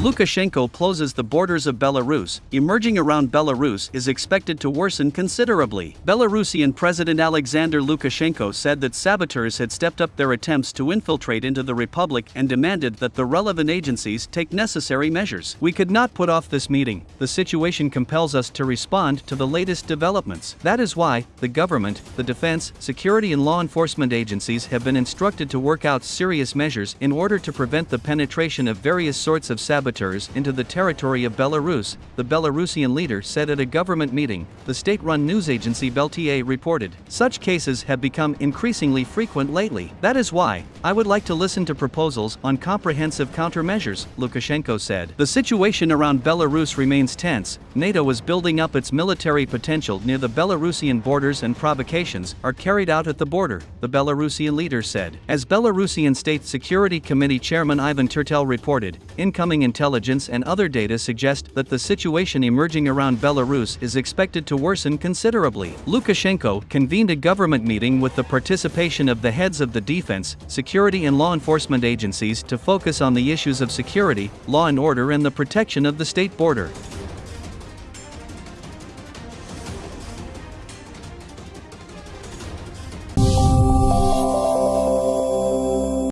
Lukashenko closes the borders of Belarus. Emerging around Belarus is expected to worsen considerably. Belarusian President Alexander Lukashenko said that saboteurs had stepped up their attempts to infiltrate into the republic and demanded that the relevant agencies take necessary measures. We could not put off this meeting. The situation compels us to respond to the latest developments. That is why the government, the defense, security and law enforcement agencies have been instructed to work out serious measures in order to prevent the penetration of various sorts of saboteurs saboteurs into the territory of Belarus, the Belarusian leader said at a government meeting, the state-run news agency Belta reported. Such cases have become increasingly frequent lately. That is why, I would like to listen to proposals on comprehensive countermeasures, Lukashenko said. The situation around Belarus remains tense, NATO is building up its military potential near the Belarusian borders and provocations are carried out at the border, the Belarusian leader said. As Belarusian State Security Committee Chairman Ivan Tertel reported, incoming intelligence intelligence and other data suggest that the situation emerging around Belarus is expected to worsen considerably. Lukashenko convened a government meeting with the participation of the heads of the defense, security and law enforcement agencies to focus on the issues of security, law and order and the protection of the state border.